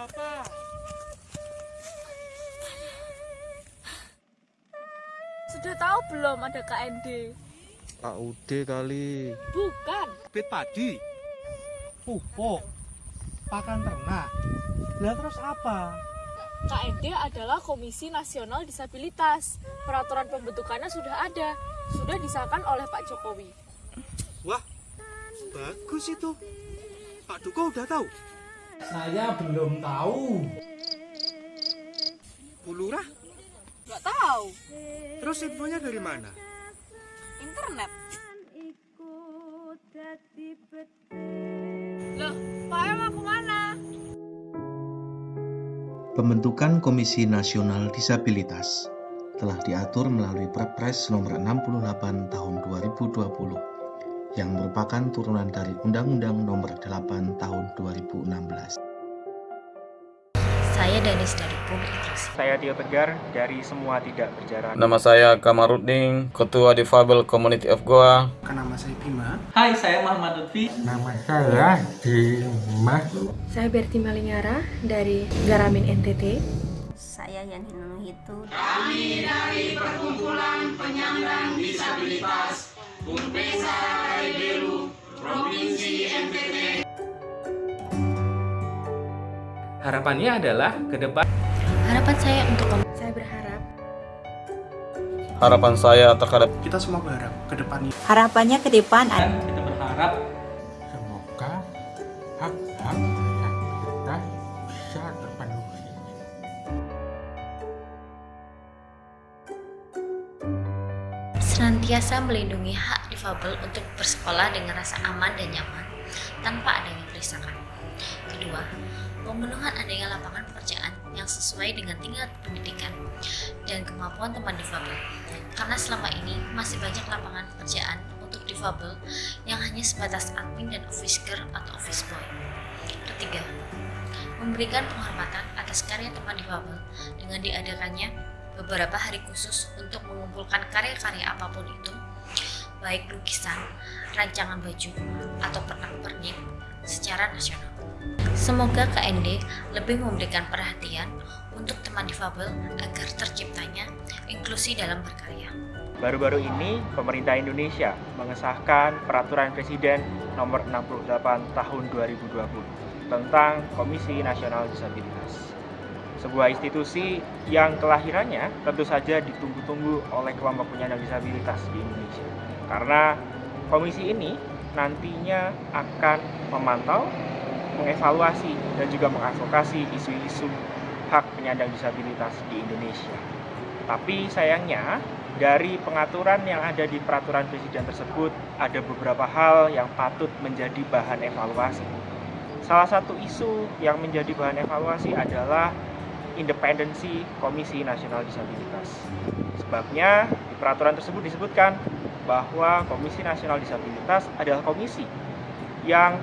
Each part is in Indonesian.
apa? Sudah tahu belum ada KND? KUD kali. Bukan. Bit padi. Pupuk. Pakan ternak. Lah terus apa? KND adalah Komisi Nasional Disabilitas. Peraturan pembentukannya sudah ada, sudah disahkan oleh Pak Jokowi. Wah, bagus itu. Pak Duko udah tahu? Saya belum tahu. Bu Lurah, Gak tahu. terus infonya dari mana? Internet. Loh, Pak El mau ke mana? Pembentukan Komisi Nasional Disabilitas telah diatur melalui Perpres nomor 68 tahun 2020 yang merupakan turunan dari Undang-Undang nomor 8 tahun 2016. Saya Danis dari Pum Inklusi. Saya Tio Tegar dari Semua Tidak Berjarak. Nama saya Kamarudin, Ketua Difabel Community of Goa. Nama saya Bima. Hai, saya Muhammad Lutfi. Nama saya Dimas. Saya Berti Malingara dari Garamin NTT. Saya Harapannya adalah ke depan. Harapan saya untuk Saya berharap Harapan saya terhadap Kita semua berharap ke depannya. Harapannya ke depan kita berharap senantiasa melindungi hak difabel untuk bersekolah dengan rasa aman dan nyaman tanpa adanya perisakan. Kedua, pemenuhan adanya lapangan pekerjaan yang sesuai dengan tingkat pendidikan dan kemampuan teman difabel. Karena selama ini masih banyak lapangan pekerjaan untuk difabel yang hanya sebatas admin dan office girl atau office boy. Ketiga, memberikan penghormatan atas karya teman difabel dengan diadakannya beberapa hari khusus untuk mengumpulkan karya-karya apa pun itu, baik lukisan, rancangan baju, atau pernak-pernik secara nasional. Semoga KND lebih memberikan perhatian untuk teman difabel agar terciptanya inklusi dalam berkarya. Baru-baru ini, pemerintah Indonesia mengesahkan Peraturan Presiden Nomor 68 Tahun 2020 tentang Komisi Nasional Disabilitas. Sebuah institusi yang kelahirannya tentu saja ditunggu-tunggu oleh kelompok penyandang disabilitas di Indonesia. Karena komisi ini nantinya akan memantau, mengevaluasi, dan juga mengadvokasi isu-isu hak penyandang disabilitas di Indonesia. Tapi sayangnya, dari pengaturan yang ada di peraturan presiden tersebut, ada beberapa hal yang patut menjadi bahan evaluasi. Salah satu isu yang menjadi bahan evaluasi adalah independensi Komisi Nasional Disabilitas. Sebabnya, di peraturan tersebut disebutkan bahwa Komisi Nasional Disabilitas adalah komisi yang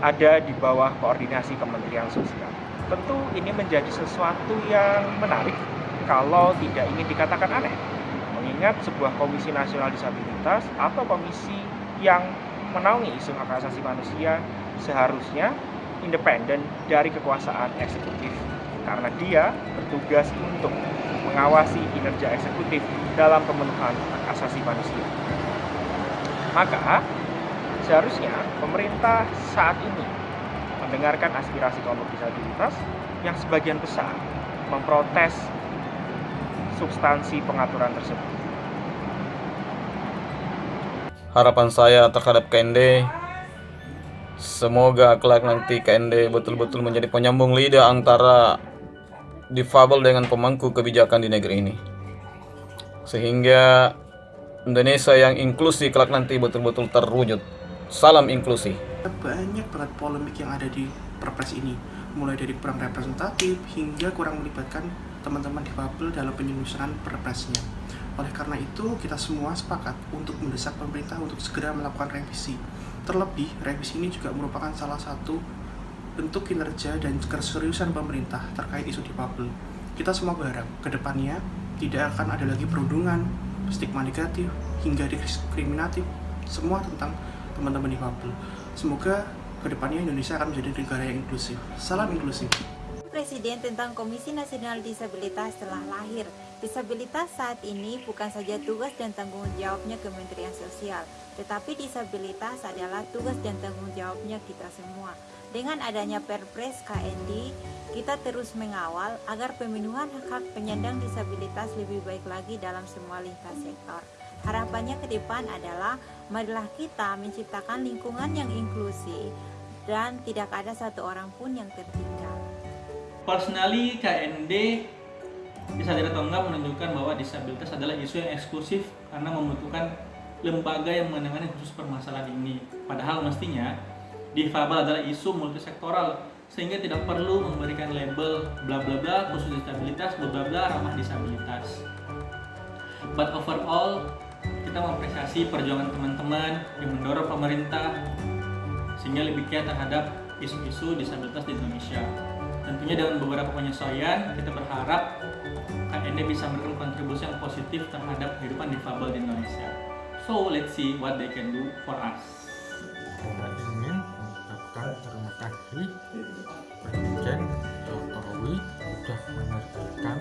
ada di bawah koordinasi Kementerian Sosial. Tentu ini menjadi sesuatu yang menarik kalau tidak ingin dikatakan aneh. Mengingat sebuah Komisi Nasional Disabilitas atau komisi yang menaungi isu hak asasi manusia seharusnya independen dari kekuasaan eksekutif karena dia bertugas untuk mengawasi kinerja eksekutif dalam pemenuhan hak asasi manusia. Maka seharusnya pemerintah saat ini mendengarkan aspirasi kelompok disabilitas yang sebagian besar memprotes substansi pengaturan tersebut. harapan saya terhadap KND semoga kelak nanti KND betul-betul menjadi penyambung lidah antara difabel dengan pemangku kebijakan di negeri ini. Sehingga Indonesia yang inklusi kelak nanti betul-betul terwujud. Salam inklusi. Banyak banget polemik yang ada di perpres ini. Mulai dari kurang representatif hingga kurang melibatkan teman-teman difabel dalam penyusunan perpresnya. Oleh karena itu, kita semua sepakat untuk mendesak pemerintah untuk segera melakukan revisi. Terlebih, revisi ini juga merupakan salah satu bentuk kinerja dan keseriusan pemerintah terkait isu difabel. Kita semua berharap ke depannya tidak akan ada lagi perundungan, stigma negatif, hingga diskriminatif, semua tentang teman-teman difabel. Semoga ke depannya Indonesia akan menjadi negara yang inklusif. Salam inklusif. Presiden tentang Komisi Nasional Disabilitas telah lahir Disabilitas saat ini bukan saja tugas dan tanggung jawabnya Kementerian Sosial, tetapi disabilitas adalah tugas dan tanggung jawabnya kita semua. Dengan adanya Perpres KND, kita terus mengawal agar pemenuhan hak-hak penyandang disabilitas lebih baik lagi dalam semua lintas sektor. Harapannya ke depan adalah marilah kita menciptakan lingkungan yang inklusif dan tidak ada satu orang pun yang tertinggal. Personally, KND tidak atau enggak menunjukkan bahwa disabilitas adalah isu yang eksklusif karena membutuhkan lembaga yang menangani khusus permasalahan ini. Padahal mestinya difabel adalah isu multisektoral sehingga tidak perlu memberikan label bla bla bla khusus disabilitas bla bla bla ramah disabilitas. But overall kita mengapresiasi perjuangan teman-teman yang mendorong pemerintah sehingga lebih giat terhadap isu-isu disabilitas di Indonesia. Tentunya dengan beberapa penyesuaian, kita berharap KND bisa memberikan kontribusi yang positif terhadap kehidupan difabel di Indonesia. So, let's see what they can do for us. Ingin mengucapkan terima kasih Presiden Jokowi sudah menerbitkan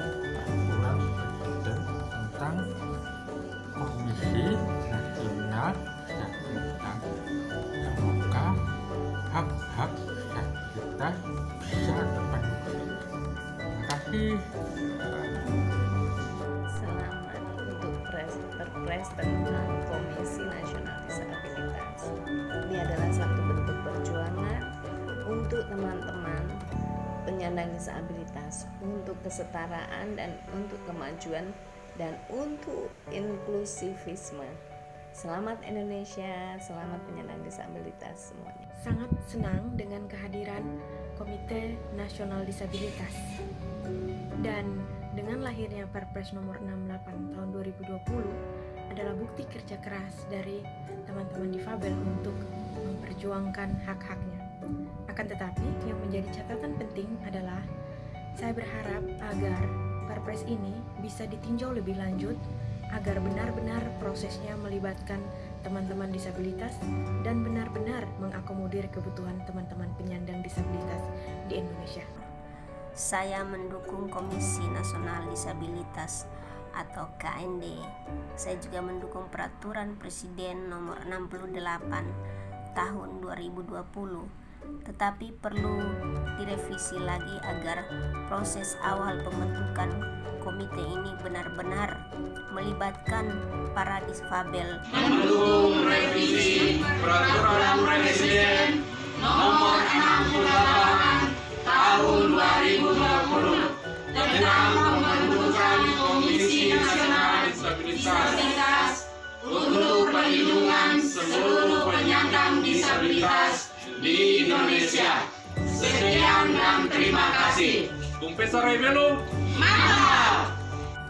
perpres tentang Komisi Nasional Disabilitas. Ini adalah satu bentuk perjuangan untuk teman-teman penyandang disabilitas untuk kesetaraan dan untuk kemajuan dan untuk inklusivisme. Selamat Indonesia, selamat penyandang disabilitas semuanya. Sangat senang dengan kehadiran Komite Nasional Disabilitas. Dan dengan lahirnya Perpres nomor 68 tahun 2020 adalah bukti kerja keras dari teman-teman difabel untuk memperjuangkan hak-haknya. Akan tetapi, yang menjadi catatan penting adalah saya berharap agar Perpres ini bisa ditinjau lebih lanjut agar benar-benar prosesnya melibatkan teman-teman disabilitas dan benar-benar mengakomodir kebutuhan teman-teman penyandang disabilitas di Indonesia. Saya mendukung Komisi Nasional Disabilitas atau KND. Saya juga mendukung peraturan Presiden nomor 68 tahun 2020 tetapi perlu direvisi lagi agar proses awal pembentukan komite ini benar-benar melibatkan para disfabel. Mendukung revisi peraturan Presiden nomor 68 tahun 2020 tentang pembentukan Komisi Nasional Disabilitas untuk perlindungan seluruh penyandang disabilitas di Indonesia. Sekian dan terima kasih. Bung Pesar Rebelo, mantap!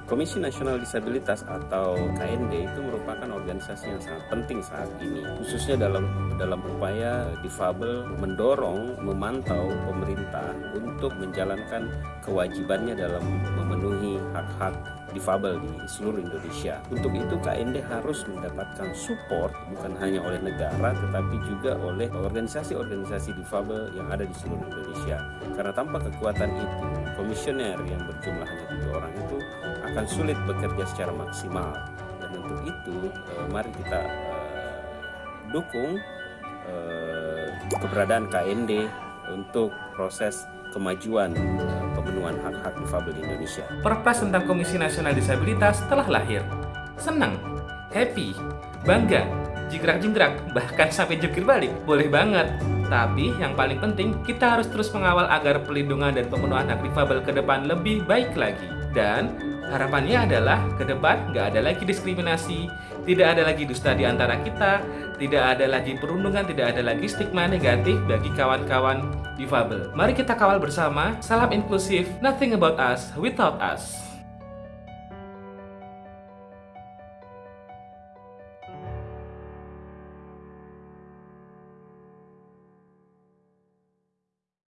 Komisi Nasional Disabilitas atau KND itu merupakan organisasi yang sangat penting saat ini, khususnya dalam dalam upaya difabel mendorong, memantau pemerintah untuk menjalankan kewajibannya dalam memenuhi hak-hak difabel di seluruh Indonesia. Untuk itu KND harus mendapatkan support bukan hanya oleh negara tetapi juga oleh organisasi-organisasi difabel yang ada di seluruh Indonesia. Karena tanpa kekuatan itu, komisioner yang berjumlah hanya tiga orang itu akan sulit bekerja secara maksimal. Dan untuk itu, eh, mari kita eh, dukung eh, keberadaan KND untuk proses kemajuan eh, pemenuhan hak-hak difabel di Indonesia. Perpres tentang Komisi Nasional Disabilitas telah lahir. Senang, happy, bangga, jingkrak-jingkrak, bahkan sampai jungkir balik. Boleh banget. Tapi yang paling penting, kita harus terus mengawal agar pelindungan dan pemenuhan hak difabel ke depan lebih baik lagi. Dan harapannya adalah ke depan nggak ada lagi diskriminasi, tidak ada lagi dusta di antara kita, tidak ada lagi perundungan, tidak ada lagi stigma negatif bagi kawan-kawan difabel. Mari kita kawal bersama, salam inklusif, nothing about us without us.